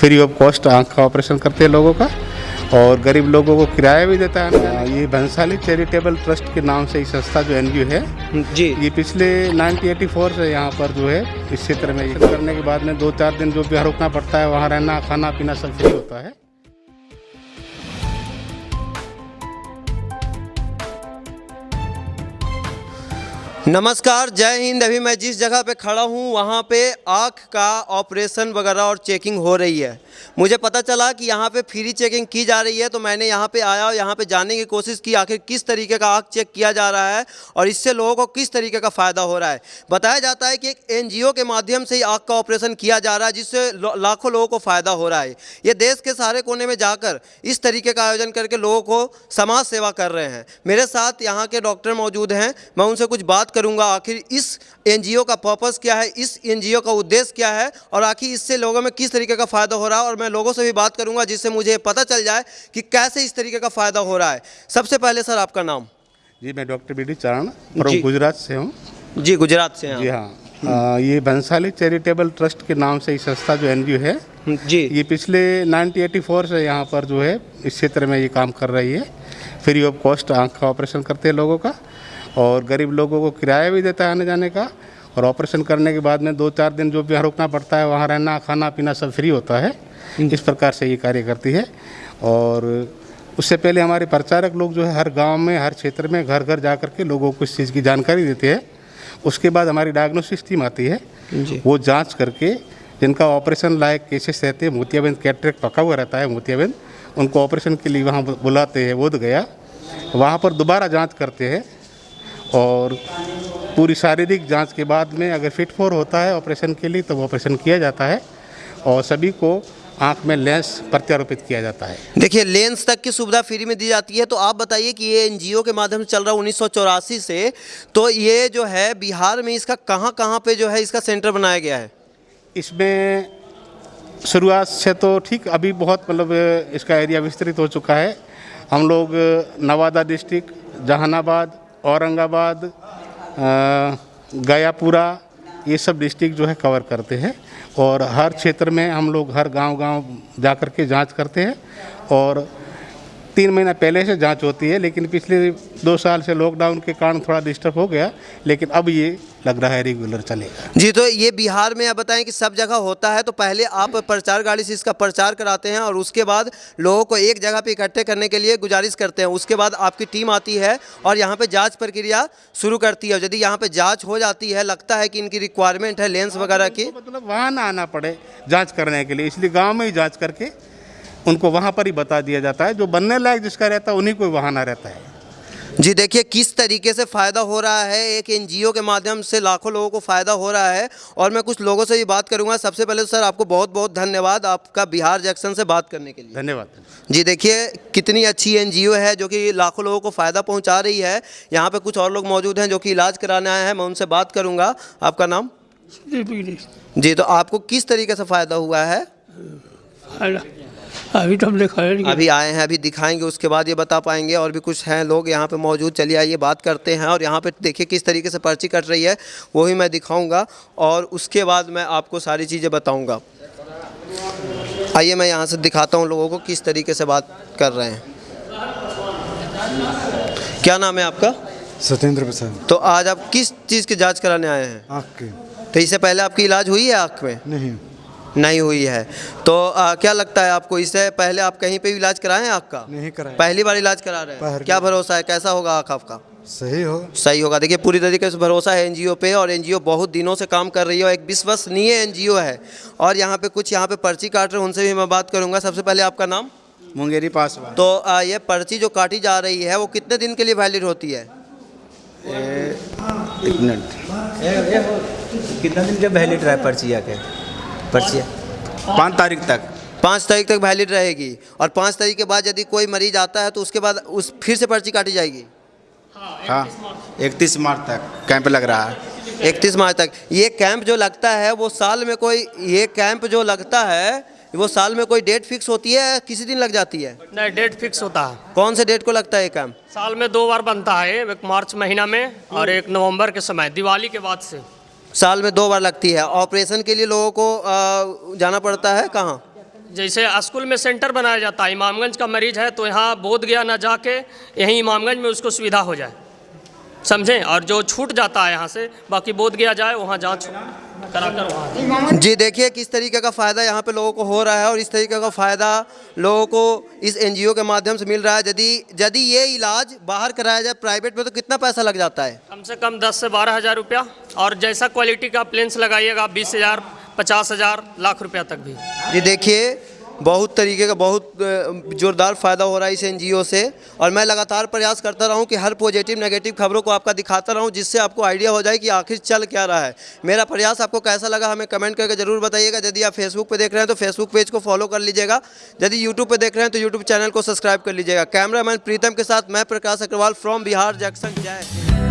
Free of cost आँख का operation करते हैं लोगों का और गरीब लोगों को किराया भी देता है। ये भंसाली चैरिटेबल ट्रस्ट के नाम से ये संस्था जो एनजीओ है जी। ये पिछले 1984 से यहाँ पर जो है इस क्षेत्र में करने के बाद में दो चार दिन जो भी रुकना पड़ता है वहाँ रहना खाना पीना सब फ्री होता है। नमस्कार, जय हिंद। अभी मैं जिस जगह पे खड़ा हूँ, वहाँ पे आँख का ऑपरेशन वगैरह और चेकिंग हो रही है। मुझे पता चला कि यहाँ पे फ्री चेकिंग की जा रही है तो मैंने यहाँ पे आया और यहाँ पे जानने की कोशिश की, आखिर किस तरीके का आँख चेक किया जा रहा है और इससे लोगों को किस तरीके का फ़ायदा हो रहा है। बताया जाता है कि एक एनजीओ के माध्यम से ही आँख का ऑपरेशन किया जा रहा है, जिससे लाखों लोगों को फ़ायदा हो रहा है। ये देश के सारे कोने में जाकर इस तरीके का आयोजन करके लोगों को समाज सेवा कर रहे हैं। मेरे साथ यहाँ के डॉक्टर मौजूद हैं, मैं उनसे कुछ बात करूँगा। आखिर इस एनजीओ का पर्पस क्या है? इस एनजीओ का उद्देश्य क्या है? और आखिर इससे लोगों में किस तरीके का फ़ायदा हो रहा है? और मैं लोगों से भी बात करूँगा जिससे मुझे पता चल जाए कि कैसे इस तरीके का फ़ायदा हो रहा है। सबसे पहले सर आपका नाम? जी मैं डॉक्टर बी डी चरण गुजरात से हूँ। जी गुजरात से जी हाँ। आ, ये भंसाली चैरिटेबल ट्रस्ट के नाम से ये संस्था जो एनजीओ है जी। ये पिछले 1984 से यहाँ पर जो है इस क्षेत्र में ये काम कर रही है। फ्री ऑफ़ कॉस्ट आँख का ऑपरेशन करते हैं लोगों का। और गरीब लोगों को किराया भी देता है आने जाने का और ऑपरेशन करने के बाद में दो चार दिन जो भी यहाँ रुकना पड़ता है वहाँ रहना खाना पीना सब फ्री होता है। इस प्रकार से ये कार्य करती है। और उससे पहले हमारे प्रचारक लोग जो है हर गाँव में हर क्षेत्र में घर घर जा कर के लोगों को इस चीज़ की जानकारी देते हैं। उसके बाद हमारी डायग्नोसिस टीम आती है। वो जाँच करके जिनका ऑपरेशन लायक केसेस रहते हैं मोतियाबिंद कैटरेक्ट पका हुआ रहता है मोतियाबिंद उनको ऑपरेशन के लिए वहाँ बुलाते हैं बोध गया। वहाँ पर दोबारा जाँच करते हैं। और पूरी शारीरिक जाँच के बाद में अगर फिट फोर होता है ऑपरेशन के लिए तो वो ऑपरेशन किया जाता है और सभी को आँख में लेंस प्रत्यारोपित किया जाता है। देखिए लेंस तक की सुविधा फ्री में दी जाती है तो आप बताइए कि ये एनजीओ के माध्यम से चल रहा है उन्नीस सौ चौरासी से तो ये जो है बिहार में इसका कहाँ कहाँ पे जो है इसका सेंटर बनाया गया है? इसमें शुरुआत से तो ठीक अभी बहुत मतलब इसका एरिया विस्तृत हो चुका है। हम लोग नवादा डिस्ट्रिक्ट जहानाबाद औरंगाबाद गयापुरा, ये सब डिस्ट्रिक्ट जो है कवर करते हैं। और हर क्षेत्र में हम लोग हर गाँव गाँव जा कर के जाँच करते हैं। और तीन महीना पहले से जाँच होती है लेकिन पिछले दो साल से लॉकडाउन के कारण थोड़ा डिस्टर्ब हो गया लेकिन अब ये लग रहा है रेगुलर चलेगा। जी तो ये बिहार में आप बताएँ कि सब जगह होता है तो पहले आप प्रचार गाड़ी से इसका प्रचार कराते हैं और उसके बाद लोगों को एक जगह पे इकट्ठे करने के लिए गुजारिश करते हैं। उसके बाद आपकी टीम आती है और यहाँ पे जाँच प्रक्रिया शुरू करती है। यदि यहाँ पे जाँच हो जाती है लगता है कि इनकी रिक्वायरमेंट है लेंस वगैरह की। मतलब वहाँ ना आना पड़े जाँच करने के लिए इसलिए गाँव में ही जाँच करके उनको वहाँ पर ही बता दिया जाता है। जो बनने लायक जिसका रहता है उन्हीं को वहाँ ना रहता है। जी देखिए किस तरीके से फ़ायदा हो रहा है एक एनजीओ के माध्यम से लाखों लोगों को फ़ायदा हो रहा है। और मैं कुछ लोगों से भी बात करूँगा। सबसे पहले तो सर आपको बहुत बहुत धन्यवाद आपका बिहार जंक्शन से बात करने के लिए। धन्यवाद। जी देखिए कितनी अच्छी एनजीओ है जो कि लाखों लोगों को फ़ायदा पहुँचा रही है। यहाँ पर कुछ और लोग मौजूद हैं जो कि इलाज कराने आए हैं मैं उनसे बात करूँगा। आपका नाम? जी तो आपको किस तरीके से फ़ायदा हुआ है? अभी तो हम दिखाया नहीं। अभी आए हैं अभी दिखाएँगे उसके बाद ये बता पाएँगे। और भी कुछ हैं लोग यहाँ पे मौजूद। चलिए आइए बात करते हैं। और यहाँ पे देखिए किस तरीके से पर्ची कट रही है वो वही मैं दिखाऊँगा। और उसके बाद मैं आपको सारी चीज़ें बताऊँगा। आइए मैं यहाँ से दिखाता हूँ लोगों को किस तरीके से बात कर रहे हैं। क्या नाम है आपका? सत्येंद्र प्रसाद। तो आज आप किस चीज़ की जाँच कराने आए हैं? आँख के। तो इससे पहले आपकी इलाज हुई है आँख में? नहीं। नहीं हुई है। तो आ, क्या लगता है आपको? इससे पहले आप कहीं पे भी इलाज कराएँ आँख का नहीं कराया पहली बार इलाज करा रहे हैं? क्या भरोसा है? कैसा होगा आँख आपका? सही हो। सही होगा। देखिए पूरी तरीके से भरोसा है एनजीओ पे और एनजीओ बहुत दिनों से काम कर रही है और एक विश्वसनीय एनजीओ है। और यहाँ पे कुछ यहाँ पे पर्ची काट रहे हैं उनसे भी मैं बात करूँगा। सबसे पहले आपका नाम? मुंगेरी पासवान। तो आ, ये पर्ची जो काटी जा रही है वो कितने दिन के लिए वैलिड होती है? एक मिनट। कितना दिन का वैलिड रहा है पर्ची आके? पर्ची पाँच तारीख तक। पाँच तारीख तक वैलिड रहेगी। और पाँच तारीख के बाद यदि कोई मरीज़ आता है तो उसके बाद उस फिर से पर्ची काटी जाएगी। हाँ इकतीस मार्च तक कैंप लग रहा है। इकतीस मार्च तक। ये कैंप जो लगता है वो साल में कोई ये कैंप जो लगता है वो साल में कोई डेट फिक्स होती है या किसी दिन लग जाती है? नहीं डेट फिक्स होता है। कौन से डेट को लगता है ये कैंप? साल में दो बार बनता है एक मार्च महीना में और एक नवंबर के समय दिवाली के बाद से। साल में दो बार लगती है। ऑपरेशन के लिए लोगों को जाना पड़ता है कहाँ? जैसे स्कूल में सेंटर बनाया जाता है, इमामगंज का मरीज़ है तो यहाँ बोध गया ना जाके, यहीं इमामगंज में उसको सुविधा हो जाए। समझें? और जो छूट जाता है यहाँ से, बाकी बोध गया जाए, वहाँ जाँच कराकर वहाँ जी देखिए किस तरीके का फ़ायदा यहाँ पे लोगों को हो रहा है और इस तरीके का फ़ायदा लोगों को इस एनजीओ के माध्यम से मिल रहा है। यदि यदि ये इलाज बाहर कराया जाए प्राइवेट में तो कितना पैसा लग जाता है? कम से कम दस से बारह हज़ार रुपया। और जैसा क्वालिटी का प्लेन्स लगाइएगा बीस हज़ार पचास हज़ार लाख रुपया तक भी। जी देखिए बहुत तरीके का बहुत जोरदार फ़ायदा हो रहा है इस एनजीओ से। और मैं लगातार प्रयास करता रहूँ कि हर पॉजिटिव, नेगेटिव खबरों को आपका दिखाता रहूँ, जिससे आपको आइडिया हो जाए कि आखिर चल क्या रहा है। मेरा प्रयास आपको कैसा लगा, हमें कमेंट करके ज़रूर बताइएगा। यदि आप फेसबुक पे देख रहे हैं तो फेसबुक पेज को फॉलो कर लीजिएगा। यदि यूट्यूब पर देख रहे हैं तो यूट्यूब चैनल को सब्सक्राइब कर लीजिएगा। कैमरामैन प्रीतम के साथ मैं प्रकाश अग्रवाल फ्रॉम बिहार जंक्शन जय।